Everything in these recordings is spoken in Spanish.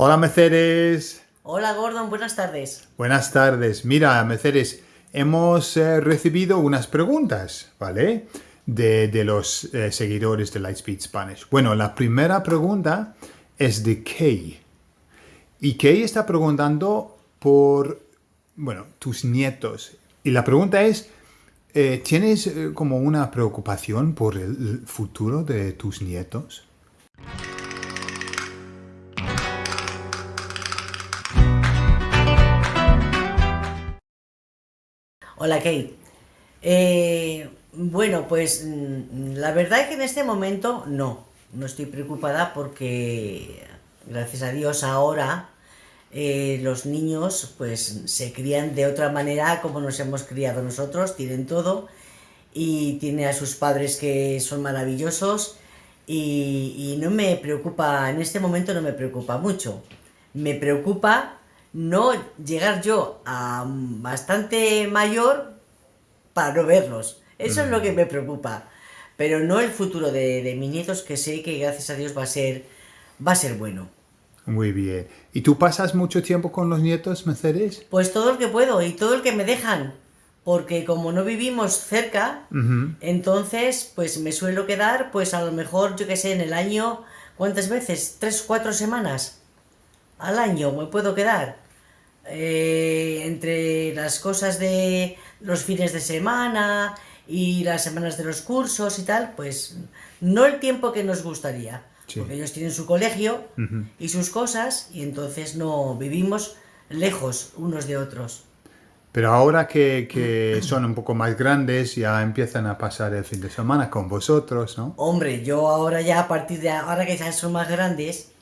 Hola Meceres. Hola Gordon, buenas tardes. Buenas tardes. Mira, Meceres, hemos eh, recibido unas preguntas, ¿vale? De, los eh, seguidores de Lightspeed Spanish. Bueno, la primera pregunta es de Kay. Y Kay está preguntando por, bueno, tus nietos. Y la pregunta es, eh, ¿tienes como una preocupación por el futuro de tus nietos? Hola Kate. Eh, bueno, pues mm, la verdad es que en este momento no, no estoy preocupada porque gracias a Dios ahora eh, los niños pues se crían de otra manera como nos hemos criado nosotros, tienen todo y tiene a sus padres que son maravillosos y, y no me preocupa, en este momento no me preocupa mucho. Me preocupa no llegar yo a bastante mayor para no verlos. Eso es lo que me preocupa. Pero no el futuro de, mis nietos, que sé que gracias a Dios va a ser, va a ser bueno. Muy bien. ¿Y tú pasas mucho tiempo con los nietos, Mercedes? Pues todo el que puedo y todo el que me dejan. Porque como no vivimos cerca, entonces pues me suelo quedar, pues a lo mejor, yo que sé, en el año, ¿cuántas veces? ¿Tres, cuatro semanas? Al año me puedo quedar. Eh, entre las cosas de los fines de semana y las semanas de los cursos y tal, pues no el tiempo que nos gustaría. Porque ellos tienen su colegio y sus cosas y entonces no vivimos lejos unos de otros. Pero ahora que, que, son un poco más grandes, ya empiezan a pasar el fin de semana con vosotros, ¿no? Hombre, yo ahora ya a partir de ahora que ya son más grandes,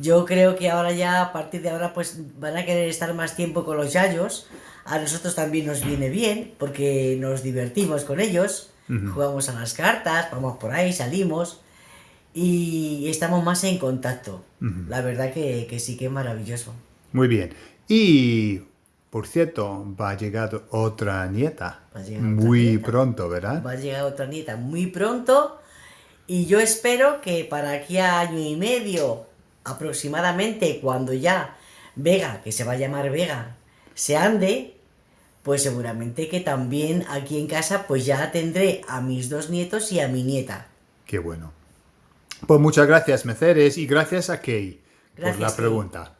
yo creo que ahora ya, a partir de ahora, pues van a querer estar más tiempo con los yayos. A nosotros también nos viene bien, porque nos divertimos con ellos. Jugamos a las cartas, vamos por ahí, salimos. Y estamos más en contacto. La verdad que, que sí que es maravilloso. Muy bien. Y por cierto, va a llegar otra nieta. muy pronto, ¿verdad? Va a llegar otra nieta muy pronto. Y yo espero que para aquí a año y medio aproximadamente cuando ya Vega, que se va a llamar Vega, se ande, pues seguramente que también aquí en casa pues ya tendré a mis dos nietos y a mi nieta. Qué bueno. Pues muchas gracias, Meceres, y gracias a Kay por la pregunta.